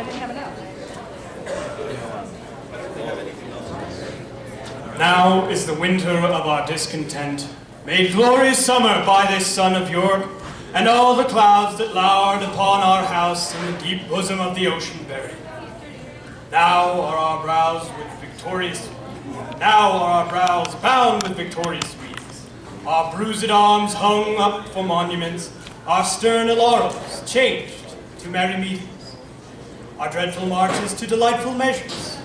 I didn't have enough. Now is the winter of our discontent, made glorious summer by this son of York, and all the clouds that lowered upon our house in the deep bosom of the ocean buried. Now are our brows with victorious, now are our brows bound with victorious wreaths, our bruised arms hung up for monuments, our stern laurels changed to merry meetings, our dreadful marches to delightful measures.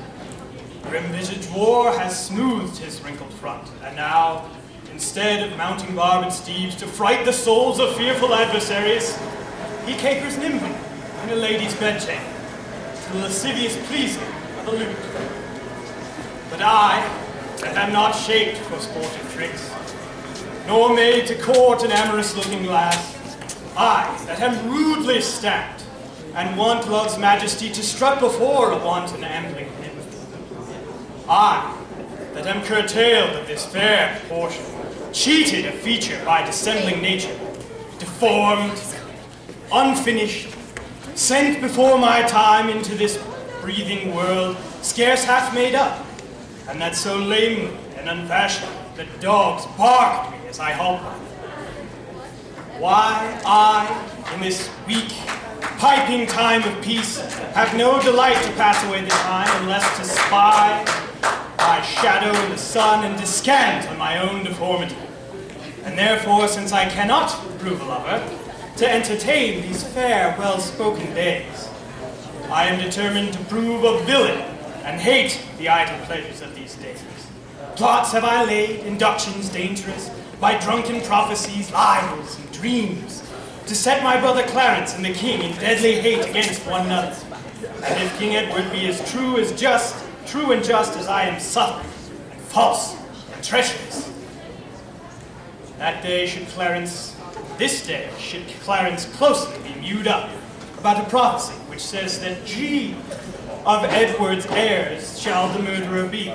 Grim-visaged war has smoothed his wrinkled front, and now, instead of mounting barbed steeds to fright the souls of fearful adversaries, he capers nimbly in a lady's bedchamber, to the lascivious pleasing of a lute. But I, that am not shaped for sportive tricks, nor made to court an amorous-looking lass, I, that am rudely stamped, and want love's majesty to strut before a wanton ambling nymph. I, that am curtailed of this fair portion, cheated of feature by dissembling nature, deformed, unfinished, sent before my time into this breathing world, scarce half made up, and that so lamely and unfashioned that dogs bark at me as I halt by. Why I, in this weak, piping time of peace, have no delight to pass away the time unless to spy my shadow in the sun and descant on my own deformity. And therefore, since I cannot prove a lover, to entertain these fair, well-spoken days, I am determined to prove a villain and hate the idle pleasures of these days. Plots have I laid, inductions dangerous, by drunken prophecies, lies, and dreams, to set my brother Clarence and the king in deadly hate against one another. And if King Edward be as true as just, true and just as I am subtle, and false, and treacherous, that day should Clarence, this day should Clarence closely be mewed up about a prophecy which says that G of Edward's heirs shall the murderer be.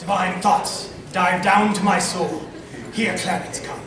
Divine thoughts dive down to my soul. Here Clarence comes.